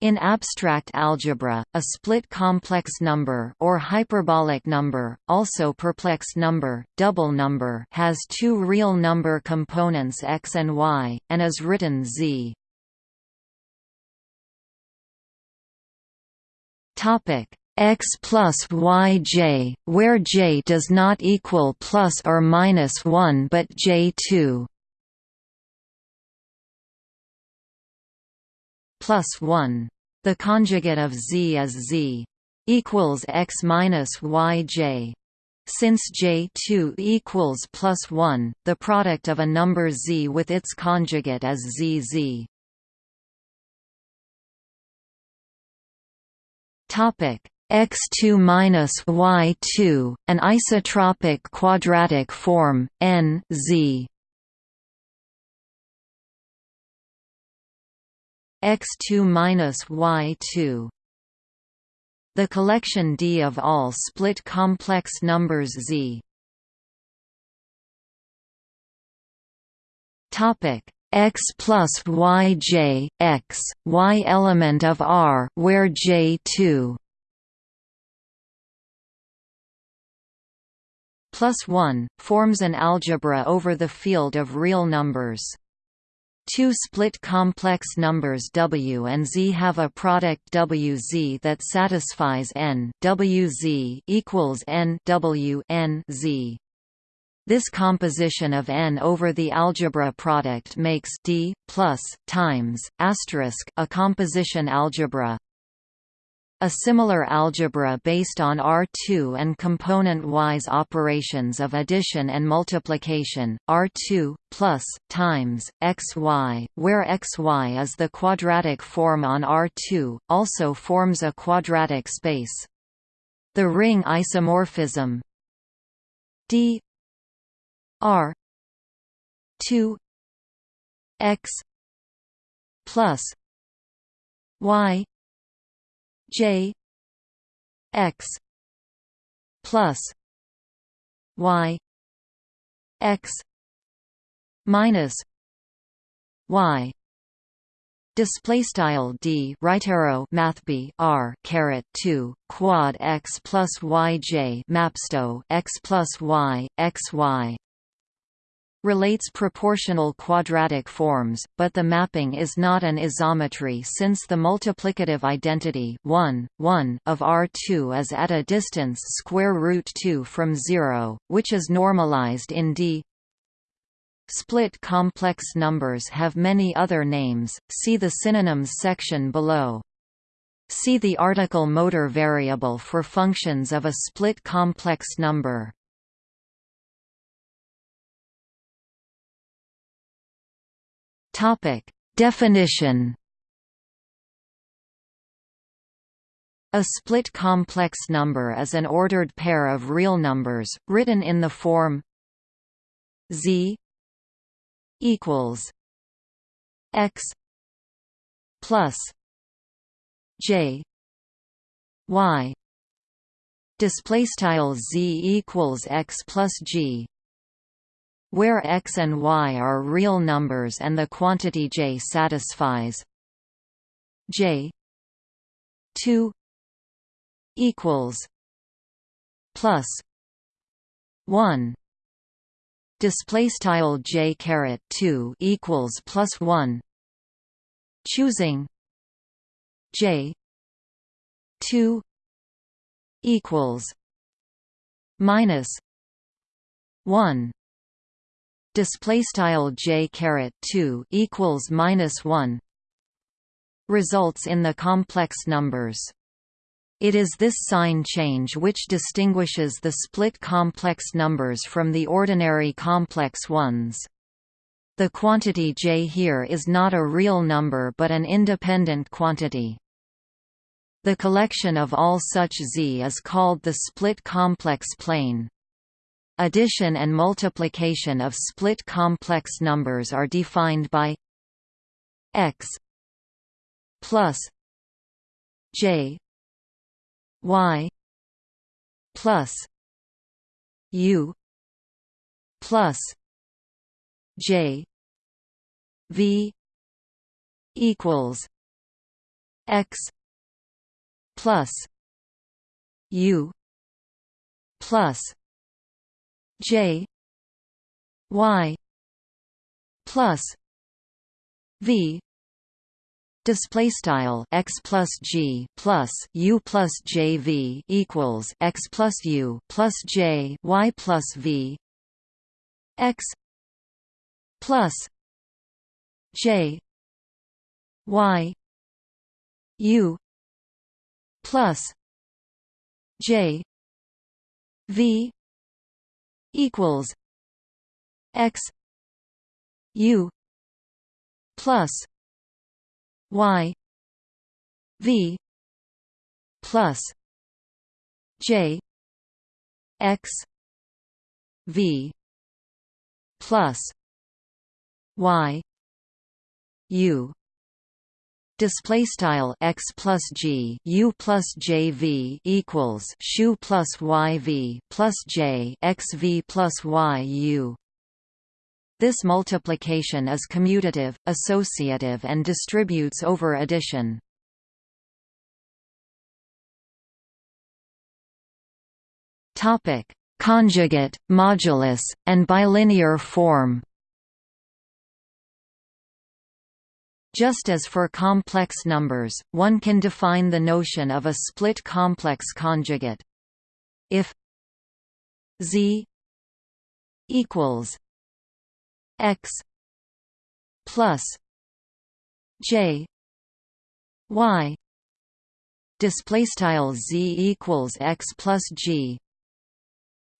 In abstract algebra, a split complex number or hyperbolic number, also perplex number, double number has two real number components x and y, and is written z. Topic x plus yj, where j does not equal plus or minus 1 but j2 plus 1. The conjugate of z is z equals x minus yj. Since j2 equals plus 1, the product of a number z with its conjugate is zz. Topic x2 minus y2, an isotropic quadratic form, n z x2 minus y2 the collection D of all split complex numbers Z. Topic. X plus yj x. Y element of R where j2 plus 1 forms an algebra over the field of real numbers Two split complex numbers W and Z have a product WZ that satisfies n WZ equals n W n Z. This composition of n over the algebra product makes D plus times asterisk a composition algebra. A similar algebra based on R2 and component-wise operations of addition and multiplication, R2, plus, times, xy, where xy is the quadratic form on R2, also forms a quadratic space. The ring isomorphism d r 2 x plus y J X plus Y X minus Y Display style d right arrow math b r caret two quad x plus y j mapsto x plus y x y relates proportional quadratic forms, but the mapping is not an isometry since the multiplicative identity 1, 1 of R2 is at a distance square root 2 from 0, which is normalized in D. Split complex numbers have many other names, see the synonyms section below. See the article motor variable for functions of a split complex number. Topic: Definition. A split complex number is an ordered pair of real numbers, written in the form z equals x plus j y display style z equals x plus g where x and y are real numbers and the quantity j satisfies. J 2 equals plus 1 display style j caret 2 equals plus 1 choosing j 2 equals minus 1 display style j caret 2 equals minus 1 results in the complex numbers it is this sign change which distinguishes the split complex numbers from the ordinary complex ones. The quantity j here is not a real number but an independent quantity. The collection of all such z is called the split complex plane. Addition and multiplication of split complex numbers are defined by x plus j y plus u plus j v equals x plus u plus j y plus v display style x plus g plus u plus j v equals x plus u plus j y plus v x plus j y u plus j v equals x u plus y v plus j x v plus y u display style x plus g u plus j v equals shu plus y v plus j x v plus y u this multiplication is commutative, associative and distributes over addition. Topic: Conjugate, modulus, and bilinear form. Just as for complex numbers, one can define the notion of a split complex conjugate. If z equals x plus j y display style z equals x plus g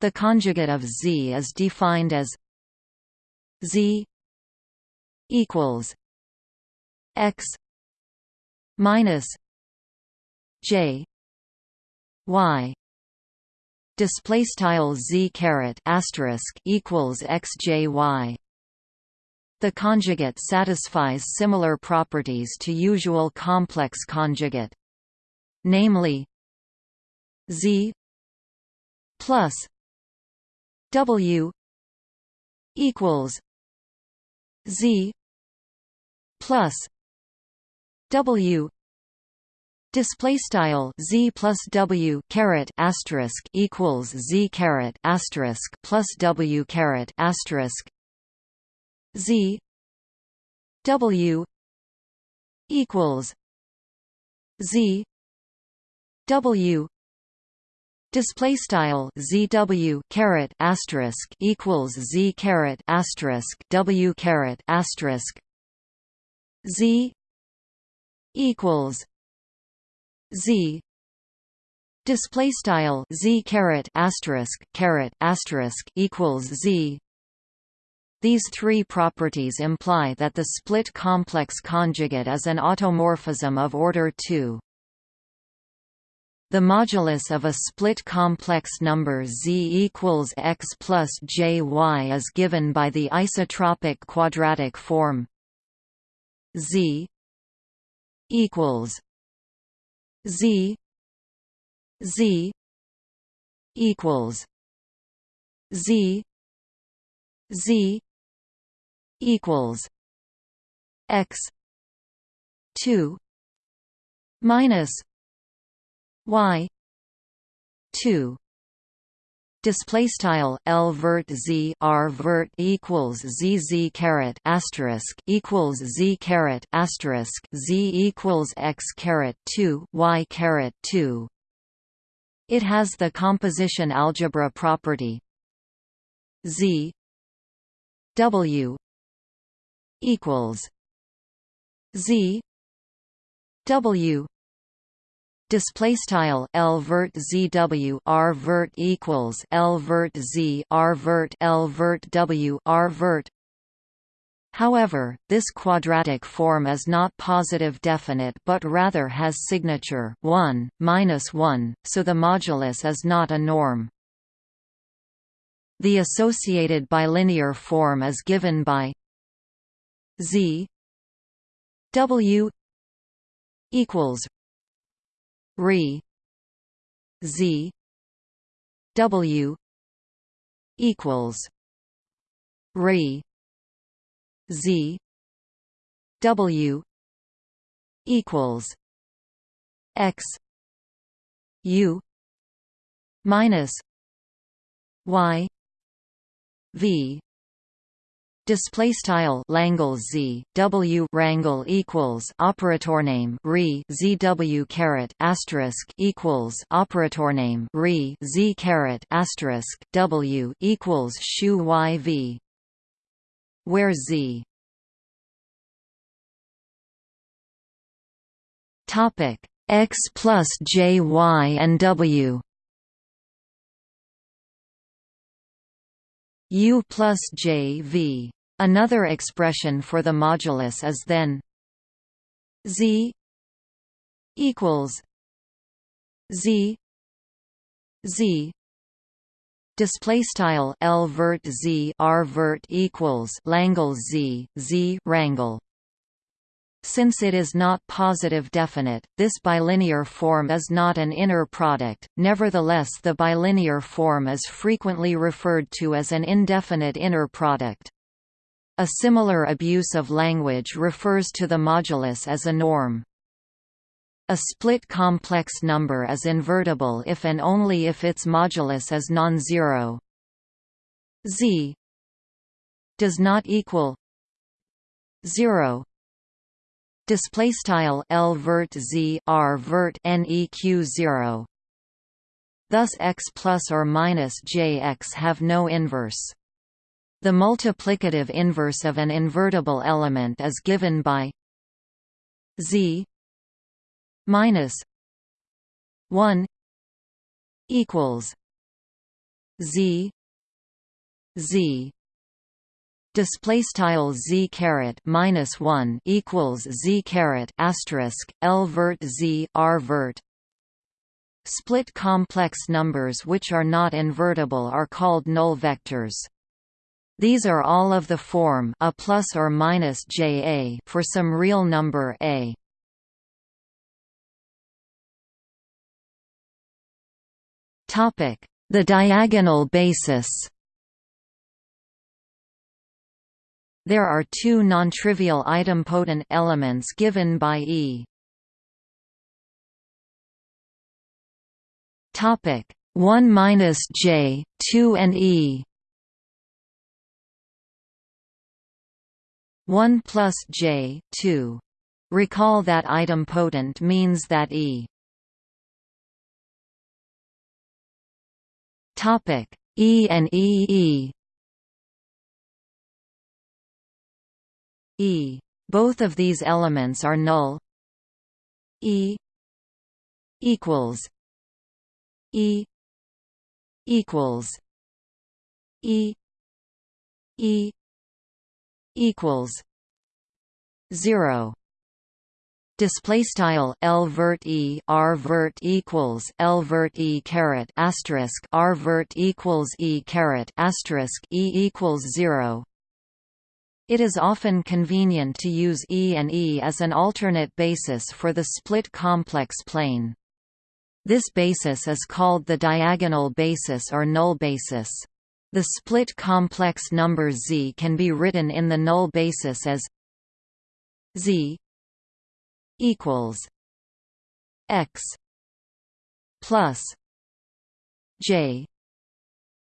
the conjugate of z is defined as z equals x minus j y display style z caret asterisk equals xjy the conjugate satisfies similar properties to usual complex conjugate. Namely Z plus W equals Z plus W. Display style z plus w caret asterisk equals z caret asterisk plus w caret asterisk Z W equals Z W Display style ZW caret asterisk equals Z caret asterisk W caret asterisk Z equals Z. Display style Z caret asterisk caret asterisk equals Z. These three properties imply that the split complex conjugate is an automorphism of order 2. The modulus of a split complex number z equals x plus jy is given by the isotropic quadratic form z equals z z equals z z equals x 2 minus y 2 Display style L vert Z R vert equals Z Z caret asterisk equals Z caret asterisk Z equals X caret two Y caret two. It has the composition algebra property Z W equals Z W display style L vert ZW R vert equals L vert Z R vert L vert W R vert However, this quadratic form is not positive definite but rather has signature 1, minus 1, so the modulus is not a norm. The associated bilinear form is given by Z W equals Re. Z. W. equals Re. Z. W. equals x. U. minus y. V display style Langle Z W rangle equals operator name re ZW caret asterisk equals operator name re Z caret asterisk W equals shu Y V. Where Z. Topic X plus J Y and W. U plus J V Another expression for the modulus is then z equals z z. Display style l vert z r vert equals langle z z rangle. Since it is not positive definite, this bilinear form is not an inner product, nevertheless the bilinear form is frequently referred to as an indefinite inner product. A similar abuse of language refers to the modulus as a norm. A split complex number is invertible if and only if its modulus is non-zero. z does not equal 0 display style l vert z r vert neq 0 thus x plus or minus jx have no inverse the multiplicative inverse of an invertible element is given by z minus 1 equals z z. Display style z caret minus 1 equals z caret asterisk l vert z r vert. Split complex numbers which are not invertible are called null vectors these are all of the form a plus or minus ja for some real number a. Topic: The diagonal basis. There are two non-trivial idempotent elements given by E. Topic: 1 minus j, 2 and E. 1 plus j 2. Recall that idempotent means that E topic E and E E E. Both of these elements are null. E equals E equals E E equals 0 display style l vert e r vert equals l vert e caret asterisk r vert equals e caret asterisk e equals 0 it is often convenient to use E and E as an alternate basis for the split complex plane. This basis is called the diagonal basis or null basis. The split complex number z can be written in the null basis as z equals x plus j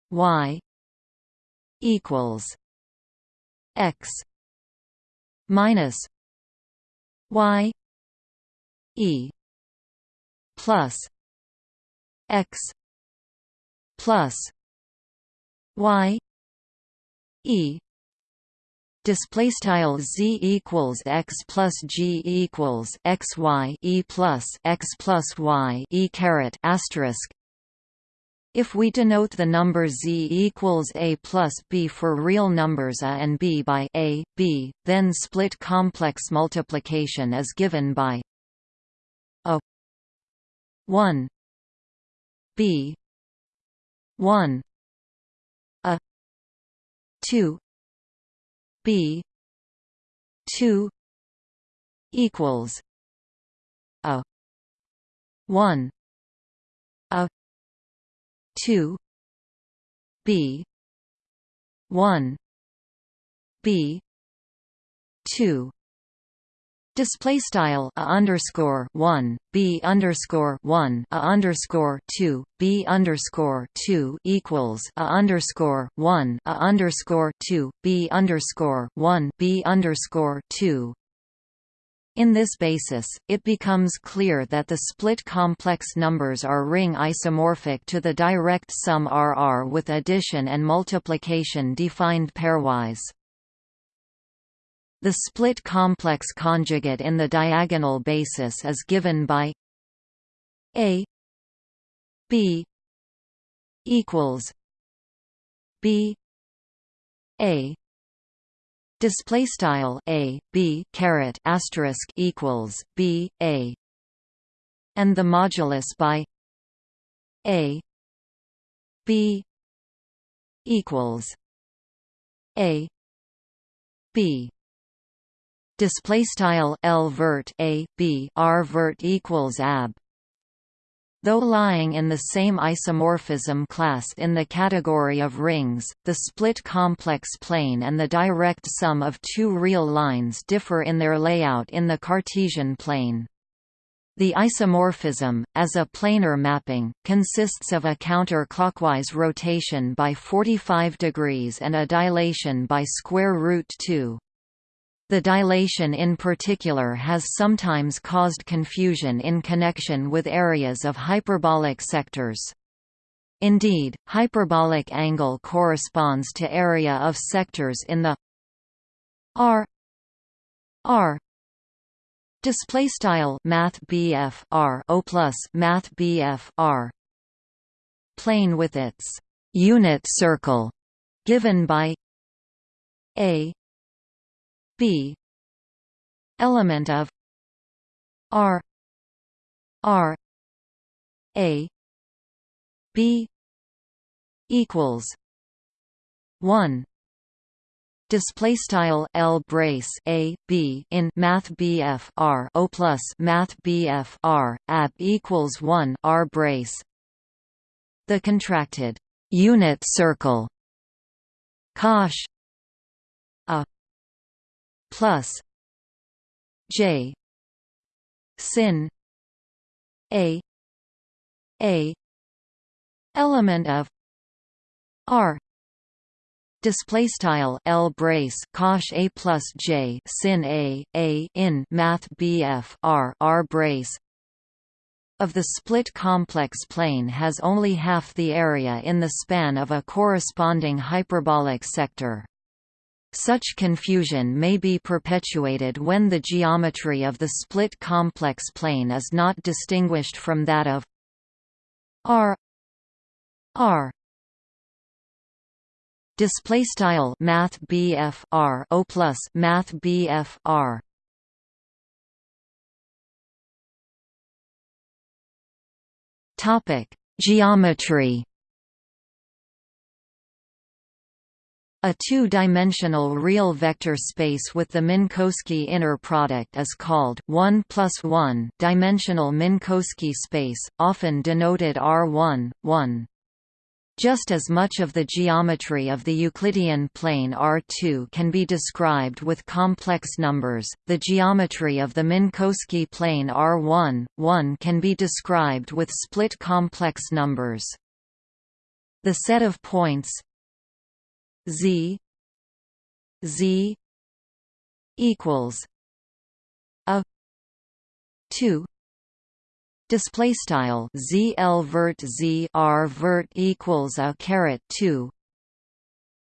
y equals x minus y e plus x plus y e display style z equals x plus g equals x y e plus x plus y e caret asterisk. If we denote the number z equals a plus b for real numbers a and b by a, b, then split complex multiplication is given by a 1 b 1 two. B two equals a one a two B one B two Display style a underscore one b underscore one a underscore two b underscore two equals a underscore one a underscore two b underscore one b underscore two. In this basis, it becomes clear that the split complex numbers are ring isomorphic to the direct sum RR with addition and multiplication defined pairwise. The split complex conjugate in the diagonal basis is given by A B equals B A. Display style A B caret asterisk equals B A. And the modulus by A B equals A B display style L vert a b R vert equals ab Though lying in the same isomorphism class in the category of rings, the split complex plane and the direct sum of two real lines differ in their layout in the Cartesian plane. The isomorphism, as a planar mapping, consists of a counter-clockwise rotation by 45 degrees and a dilation by square root 2. The dilation in particular has sometimes caused confusion in connection with areas of hyperbolic sectors. Indeed, hyperbolic angle corresponds to area of sectors in the R R display style math R O plus math R plane with its unit circle given by a b. Element of r. R. A. B. equals 1 display style L brace a b in math BF R O plus math BF R ab equals 1 R brace. The contracted unit circle. Cosh. a plus J sin A A element of R display style L brace cosh a plus J sin A A in math BF R R brace of the split complex plane has only half the area in the span of a corresponding hyperbolic sector. Such confusion may be perpetuated when the geometry of the split complex plane is not distinguished from that of R. R. Display style math BF R O plus math BF R. Topic geometry A two-dimensional real vector space with the Minkowski inner product is called 1 plus 1 dimensional Minkowski space, often denoted R1, 1. Just as much of the geometry of the Euclidean plane R2 can be described with complex numbers, the geometry of the Minkowski plane R1, 1 can be described with split complex numbers. The set of points Z Z equals a two display style ZL vert Z R vert equals a caret 2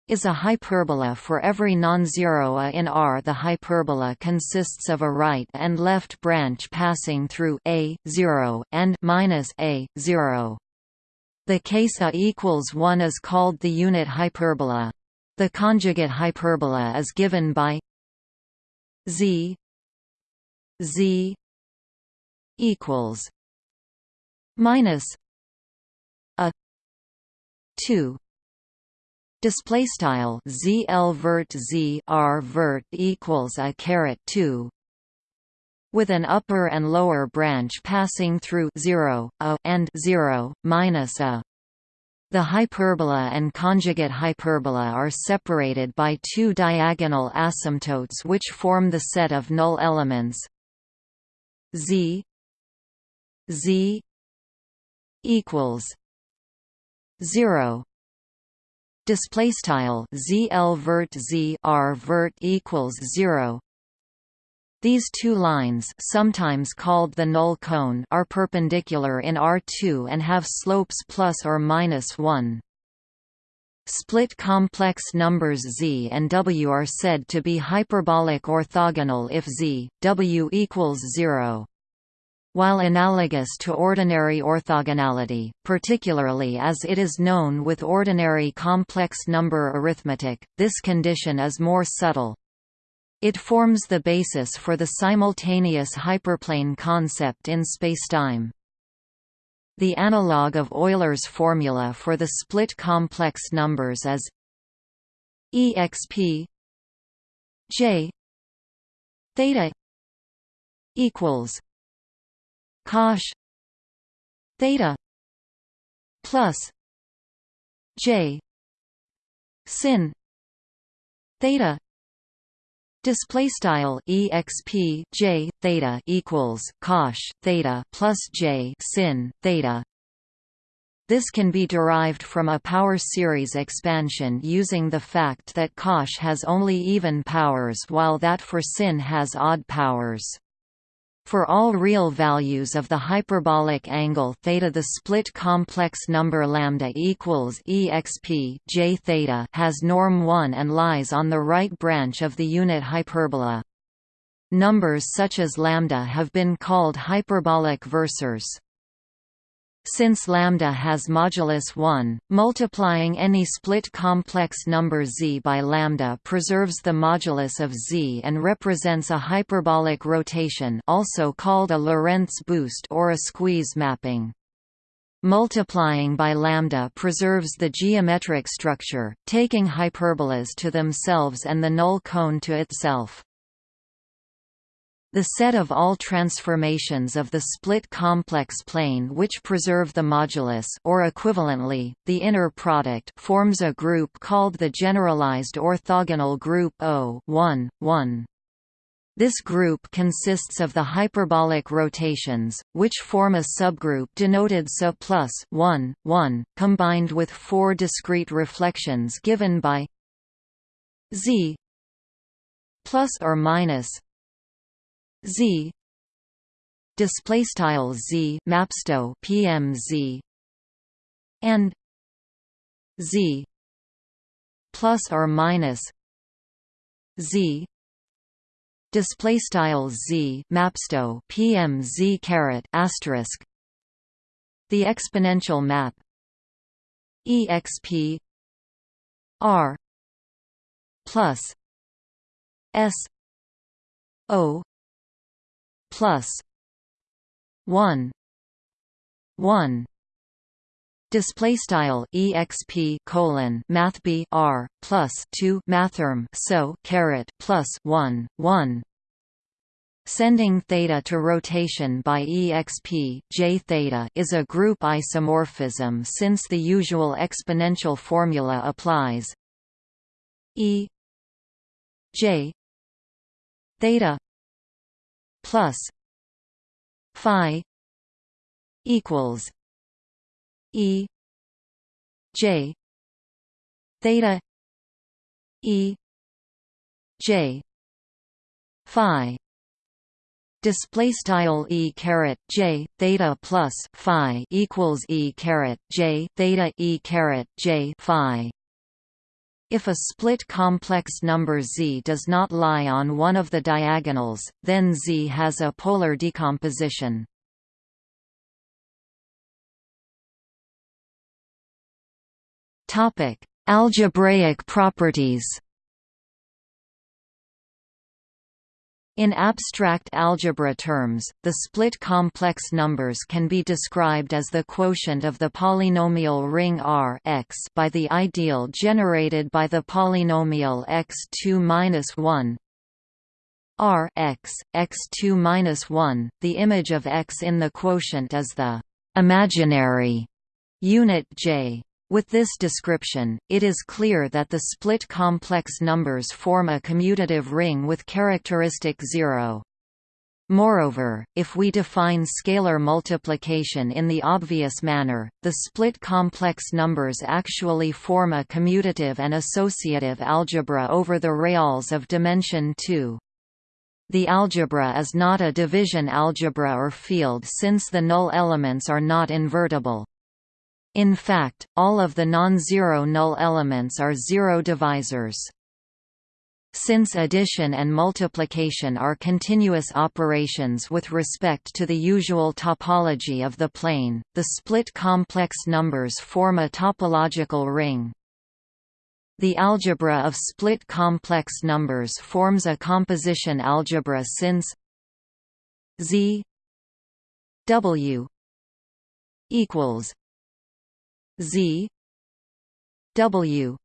is a hyperbola for every non-zero a in R. The hyperbola consists of a right and left branch passing through a 0 and minus a 0. The case a equals 1 is called the unit hyperbola. The conjugate hyperbola is given by z z equals minus a 2 display style z l vert z r vert equals a caret 2 with an upper and lower branch passing through 0 a and 0 minus a the hyperbola and conjugate hyperbola are separated by two diagonal asymptotes which form the set of null elements. Z z equals 0 display style zl vert z r vert equals 0 these two lines sometimes called the null cone are perpendicular in R2 and have slopes plus or minus 1. Split complex numbers z and w are said to be hyperbolic orthogonal if z, w equals 0. While analogous to ordinary orthogonality, particularly as it is known with ordinary complex number arithmetic, this condition is more subtle. It forms the basis for the simultaneous hyperplane concept in spacetime. The analog of Euler's formula for the split complex numbers is exp j theta equals cosh theta plus j sin theta Display style exp j theta equals cosh theta plus j sin theta. This can be derived from a power series expansion using the fact that cosh has only even powers while that for sin has odd powers. For all real values of the hyperbolic angle theta the split complex number lambda equals exp j theta has norm 1 and lies on the right branch of the unit hyperbola. Numbers such as lambda have been called hyperbolic versors. Since lambda has modulus 1, multiplying any split complex number z by lambda preserves the modulus of z and represents a hyperbolic rotation also called a Lorentz boost or a squeeze mapping. Multiplying by lambda preserves the geometric structure, taking hyperbolas to themselves and the null cone to itself. The set of all transformations of the split complex plane which preserve the modulus or equivalently, the inner product forms a group called the generalized orthogonal group O 1, 1. This group consists of the hyperbolic rotations, which form a subgroup denoted SA plus 1, 1, combined with four discrete reflections given by Z plus or minus z. Display style z mapsto pmz and z. Plus or minus z. Display style z mapsto pmz caret asterisk. The exponential map exp r plus s o plus 1 1 display style exp colon math b r plus 2 mathrm so caret plus 1 1 Sending theta to rotation by exp j theta is a group isomorphism since the usual exponential formula applies. E j theta plus phi equals E J theta E J phi. Display style e caret j theta plus phi equals e caret j theta e caret j phi if a split complex number Z does not lie on one of the diagonals, then Z has a polar decomposition. Algebraic properties In abstract algebra terms, the split complex numbers can be described as the quotient of the polynomial ring R x by the ideal generated by the polynomial x2-1 R x, x2-1, The image of x in the quotient is the imaginary unit j. With this description, it is clear that the split complex numbers form a commutative ring with characteristic zero. Moreover, if we define scalar multiplication in the obvious manner, the split complex numbers actually form a commutative and associative algebra over the reals of dimension 2. The algebra is not a division algebra or field since the null elements are not invertible. In fact, all of the non-zero null elements are zero divisors. Since addition and multiplication are continuous operations with respect to the usual topology of the plane, the split complex numbers form a topological ring. The algebra of split complex numbers forms a composition algebra since Z W equals Z W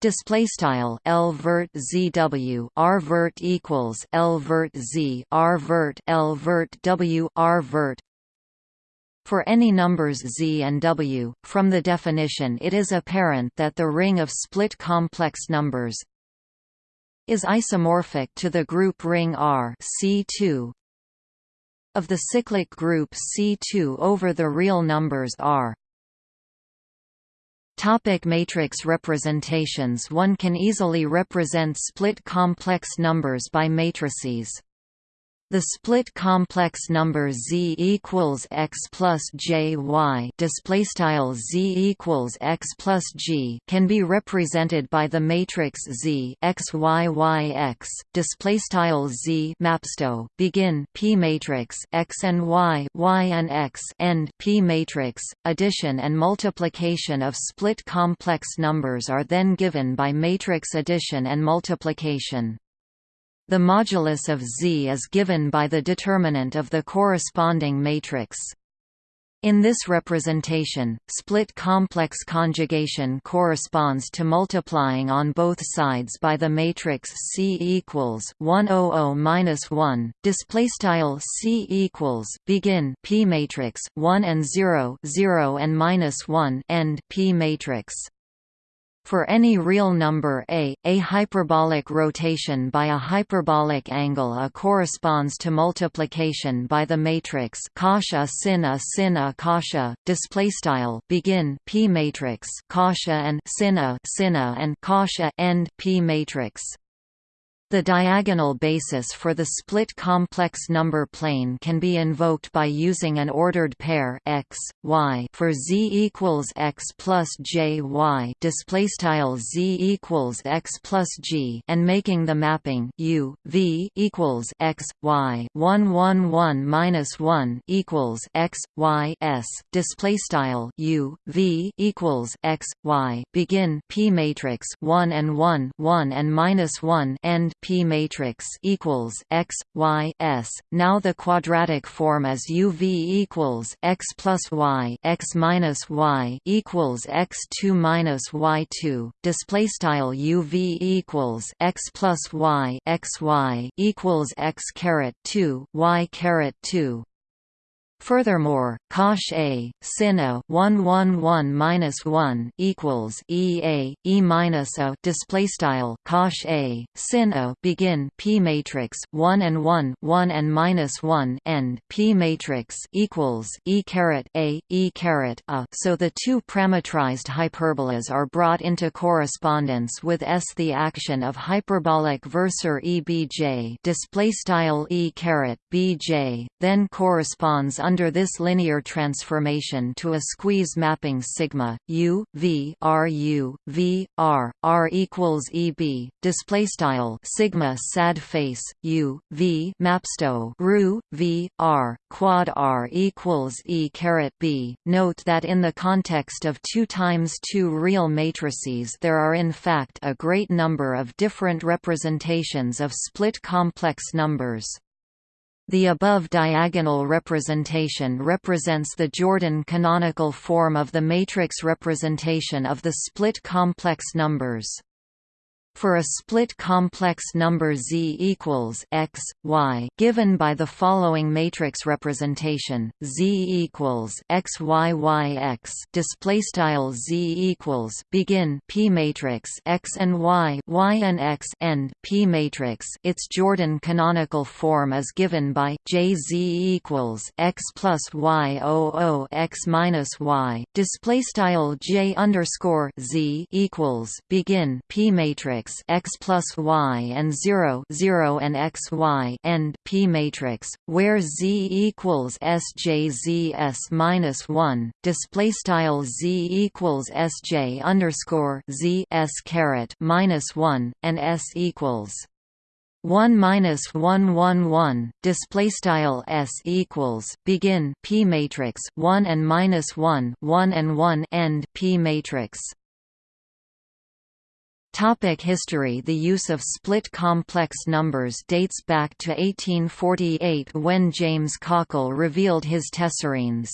display style L vert ZW R vert equals L vert Z R vert L vert W R vert for any numbers z and w, from the definition it is apparent that the ring of split complex numbers is isomorphic to the group ring R C2 of the cyclic group C2 over the real numbers R. Topic matrix representations One can easily represent split complex numbers by matrices. The split complex number z equals x plus j y display style z equals x plus g can be represented by the matrix z x y y x display style z mapsto begin p matrix x and y y and x end p matrix. Addition and multiplication of split complex numbers are then given by matrix addition and multiplication. The modulus of Z is given by the determinant of the corresponding matrix. In this representation, split complex conjugation corresponds to multiplying on both sides by the matrix C equals 100-1. Display style C equals begin P matrix 1 and 0, 0 and minus 1 end P matrix. For any real number a, a hyperbolic rotation by a hyperbolic angle a corresponds to multiplication by the matrix cos sin a sin a cos display style begin p matrix cos and sin a sin a and cos end p matrix the diagonal basis for the split complex number plane can be invoked by using an ordered pair x, y for z equals x plus j y display style z equals x plus g and making the mapping u v equals x y 1 1 1 minus 1 equals x y s display style u v equals x y begin p matrix 1 and 1 1 and minus 1 end P matrix equals x y s. Now the quadratic form is U V equals x plus y x minus y equals x two minus y two. Display style U V equals x plus y x y equals x caret two y caret two. Furthermore, cosh a sin a 1 1 1 minus 1 equals e a e minus a display style cosh a sin a begin p matrix 1 and 1 1 and minus 1 end p matrix equals e caret a e caret a. So the two parametrized hyperbolas are brought into correspondence with s. The action of hyperbolic versor e b j display style e caret b j then corresponds under this linear transformation to a squeeze mapping sigma u v r u v r r equals eb display style sigma sad face u v mapsto ru v r quad r equals e caret b. Note that in the context of 2 times 2 real matrices there are in fact a great number of different representations of split complex numbers. The above diagonal representation represents the Jordan canonical form of the matrix representation of the split complex numbers. For a split complex number Z equals x, y, given by the following matrix representation: Z equals x y y x. Display style Z equals begin P matrix x and y y and x end P matrix. Its Jordan canonical form is given by J Z equals x plus y o o x minus y. Display style J underscore Z equals begin P matrix x plus y and 0 0 and x y end P matrix, where z equals sjz s minus 1. Display style z equals sj underscore z s caret minus 1 and s equals 1 minus 1 1 1 display style s equals begin p matrix 1 and minus 1 1 and 1 end p matrix Topic history The use of split complex numbers dates back to 1848 when James Cockle revealed his tessarines.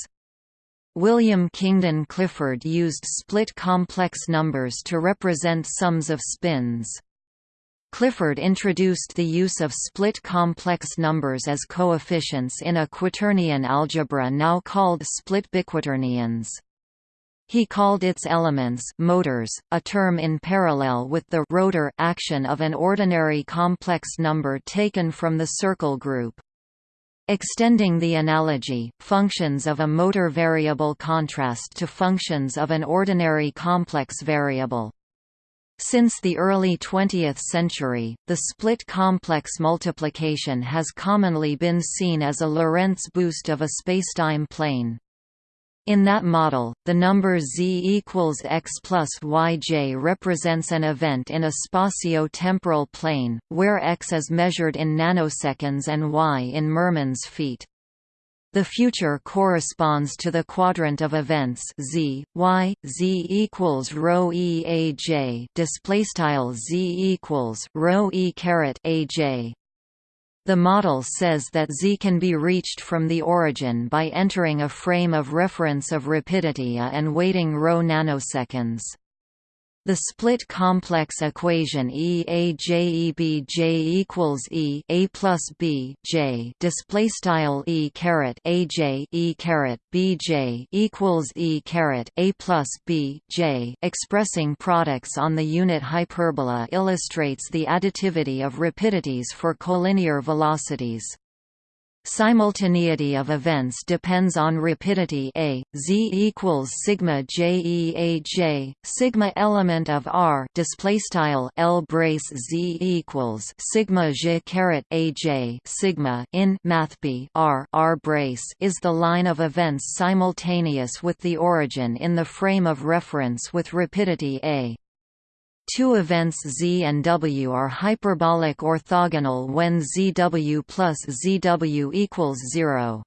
William Kingdon Clifford used split complex numbers to represent sums of spins. Clifford introduced the use of split complex numbers as coefficients in a quaternion algebra now called split biquaternions. He called its elements motors, a term in parallel with the rotor action of an ordinary complex number taken from the circle group. Extending the analogy, functions of a motor variable contrast to functions of an ordinary complex variable. Since the early 20th century, the split complex multiplication has commonly been seen as a Lorentz boost of a spacetime plane. In that model, the number z equals x plus yj represents an event in a spatio-temporal plane, where x is measured in nanoseconds and y in Mermin's feet. The future corresponds to the quadrant of events z, y, z equals rho e a j display style z equals rho e caret a j. The model says that z can be reached from the origin by entering a frame of reference of rapidity a and waiting rho nanoseconds. The split complex equation E A J E B J equals E A plus B J display style E caret A J E caret B J equals E caret A plus B J expressing products on the unit hyperbola illustrates the additivity of rapidities for collinear velocities. Simultaneity of events depends on rapidity a. Z equals sigma j e a j sigma element of R display L brace Z equals sigma j caret a j sigma in mathb R R brace is the line of events simultaneous with the origin in the frame of reference with rapidity a. Two events z and w are hyperbolic orthogonal when zw plus zw equals 0.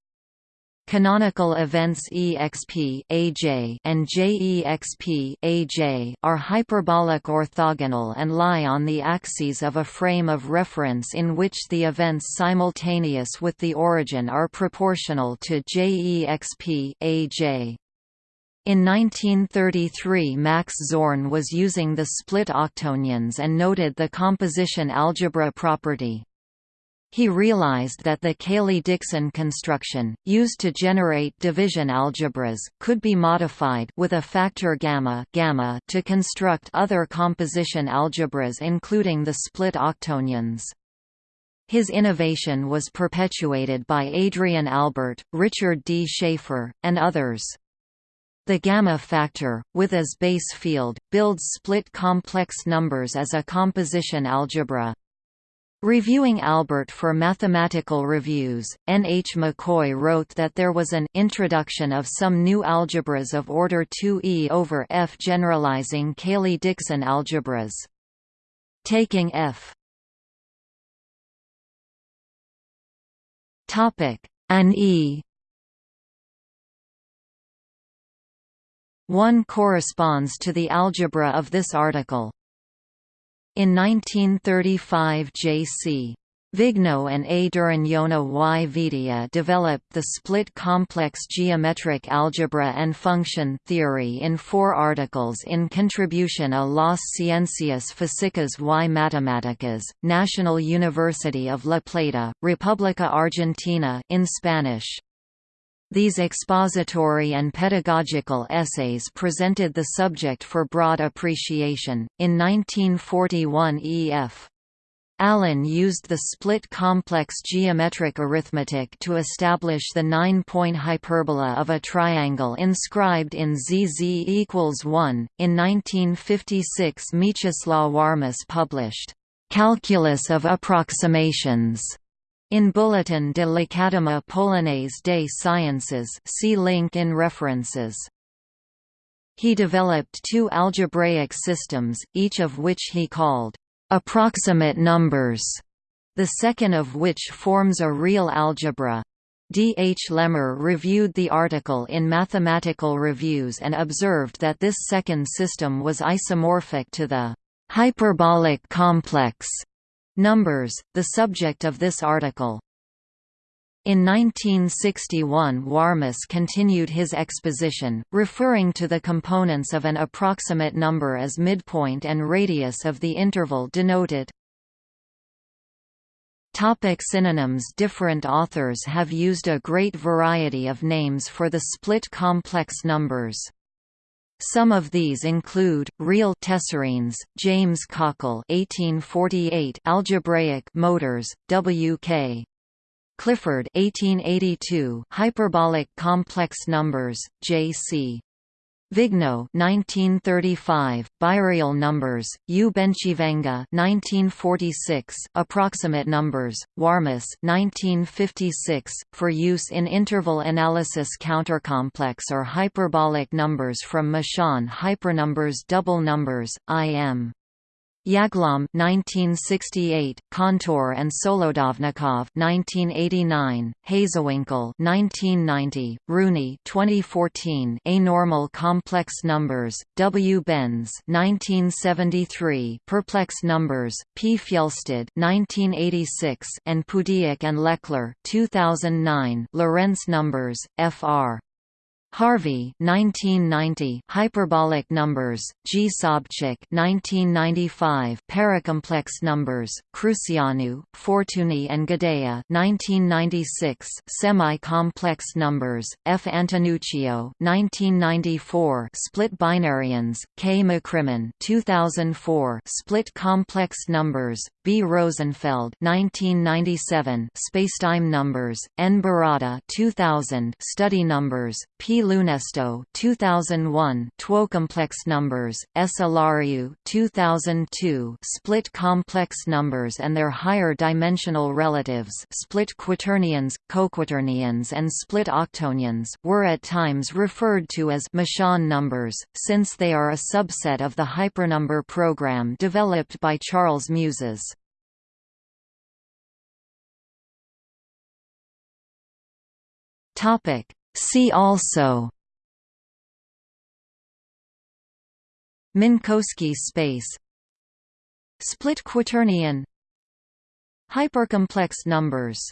Canonical events exp aj and jexp aj are hyperbolic orthogonal and lie on the axes of a frame of reference in which the events simultaneous with the origin are proportional to jexp aj. In 1933 Max Zorn was using the split octonions and noted the composition algebra property. He realized that the Cayley-Dickson construction, used to generate division algebras, could be modified with a factor gamma, gamma to construct other composition algebras including the split octonions. His innovation was perpetuated by Adrian Albert, Richard D. Schaefer, and others. The gamma factor, with as base field, builds split complex numbers as a composition algebra. Reviewing Albert for mathematical reviews, N. H. McCoy wrote that there was an introduction of some new algebras of order 2e over F generalizing Cayley-Dickson algebras. Taking F an E 1 corresponds to the algebra of this article. In 1935 J.C. Vignaux and A. Durañona y Vedia developed the split complex geometric algebra and function theory in four articles in Contribution a las Ciencias Físicas y Matemáticas, National University of La Plata, República Argentina in Spanish. These expository and pedagogical essays presented the subject for broad appreciation. In 1941 E.F. Allen used the split complex geometric arithmetic to establish the nine-point hyperbola of a triangle inscribed in ZZ equals 1. In 1956 Mieczysław Warmus published, "'Calculus of Approximations' in Bulletin de l'Académie Polonaise des Sciences see link in references. He developed two algebraic systems, each of which he called approximate numbers, the second of which forms a real algebra. D. H. Lehmer reviewed the article in Mathematical Reviews and observed that this second system was isomorphic to the hyperbolic complex numbers, the subject of this article. In 1961 Warmus continued his exposition, referring to the components of an approximate number as midpoint and radius of the interval denoted. Topic synonyms Different authors have used a great variety of names for the split complex numbers. Some of these include real tessarines, James Cockle 1848, algebraic motors, W.K. Clifford 1882 Hyperbolic complex numbers J.C. Vignaux 1935 Bireal numbers U. Bencivenga 1946 Approximate numbers Warmus 1956 for use in interval analysis countercomplex or hyperbolic numbers from Musean hypernumbers double numbers IM Yaglom 1968, Kantor and Solodovnikov 1989, Hazewinkel 1990, Rooney 2014, Anormal complex numbers, W. Benz 1973, Perplex numbers, P. Fjellstad 1986, and Poodiack and LeClair 2009, Lorentz numbers, Fr. Harvey 1990 Hyperbolic numbers G. Sobczyk 1995 Paracomplex numbers Cruceanu Fortuny and Gadea 1996 Semi-complex numbers F. Antonuccio 1994 Split binarions K. McCrimmon 2004 Split complex numbers B. Rosenfeld 1997 Spacetime numbers N. Borota 2000 Study numbers P Lounesto 2001 Twocomplex numbers, S. Olariu 2002 Split complex numbers and their higher dimensional relatives split quaternions, coquaternions and split octonions were at times referred to as Musean numbers, since they are a subset of the hypernumber program developed by Charles Muses. Topic See also Minkowski space Split quaternion Hypercomplex numbers